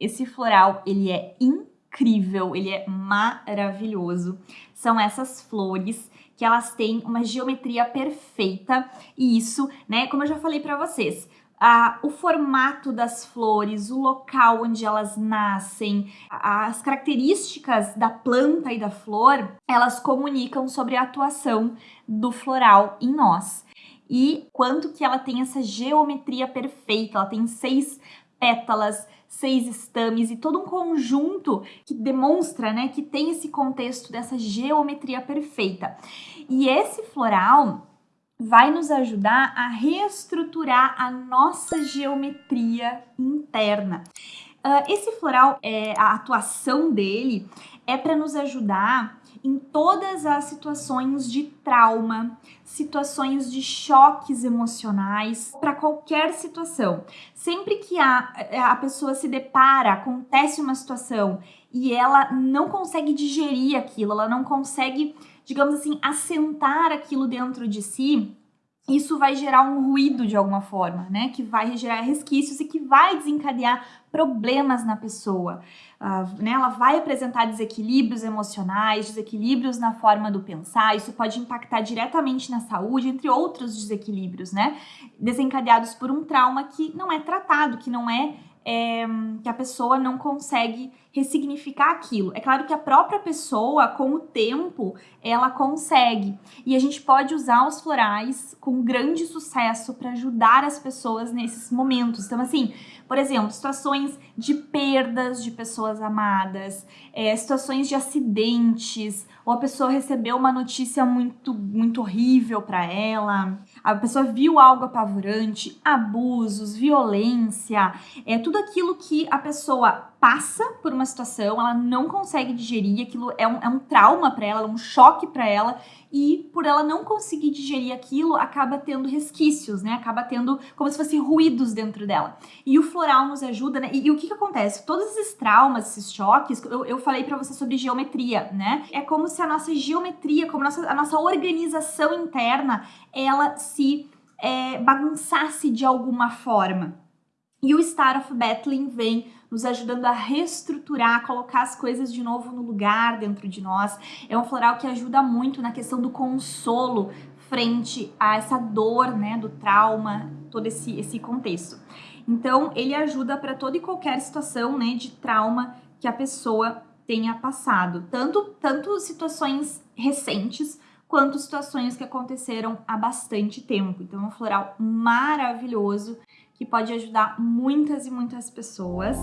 Esse floral, ele é incrível, ele é maravilhoso. São essas flores que elas têm uma geometria perfeita e isso, né, como eu já falei para vocês, ah, o formato das flores, o local onde elas nascem, as características da planta e da flor, elas comunicam sobre a atuação do floral em nós. E quanto que ela tem essa geometria perfeita, ela tem seis pétalas, seis estames e todo um conjunto que demonstra, né, que tem esse contexto dessa geometria perfeita. E esse floral, vai nos ajudar a reestruturar a nossa geometria interna. Uh, esse floral, é, a atuação dele é para nos ajudar em todas as situações de trauma, situações de choques emocionais, para qualquer situação. Sempre que a, a pessoa se depara, acontece uma situação e ela não consegue digerir aquilo, ela não consegue digamos assim, assentar aquilo dentro de si, isso vai gerar um ruído de alguma forma, né? Que vai gerar resquícios e que vai desencadear problemas na pessoa. Uh, né? Ela vai apresentar desequilíbrios emocionais, desequilíbrios na forma do pensar, isso pode impactar diretamente na saúde, entre outros desequilíbrios, né? Desencadeados por um trauma que não é tratado, que não é é, que a pessoa não consegue ressignificar aquilo. É claro que a própria pessoa, com o tempo, ela consegue. E a gente pode usar os florais com grande sucesso para ajudar as pessoas nesses momentos. Então, assim, por exemplo, situações de perdas de pessoas amadas, é, situações de acidentes, ou a pessoa recebeu uma notícia muito, muito horrível para ela, a pessoa viu algo apavorante, abusos, violência, é tudo aquilo que a pessoa passa por uma situação, ela não consegue digerir, aquilo é um, é um trauma para ela, um choque para ela, e por ela não conseguir digerir aquilo, acaba tendo resquícios, né? Acaba tendo como se fosse ruídos dentro dela. E o floral nos ajuda, né? E, e o que, que acontece? Todos esses traumas, esses choques, eu, eu falei para você sobre geometria, né? É como se a nossa geometria, como a nossa, a nossa organização interna, ela se é, bagunçasse de alguma forma. E o Star of Bethlehem vem nos ajudando a reestruturar, colocar as coisas de novo no lugar dentro de nós. É um floral que ajuda muito na questão do consolo frente a essa dor, né, do trauma, todo esse, esse contexto. Então, ele ajuda para toda e qualquer situação, né, de trauma que a pessoa tenha passado, tanto tanto situações recentes quanto situações que aconteceram há bastante tempo. Então, é um floral maravilhoso que pode ajudar muitas e muitas pessoas.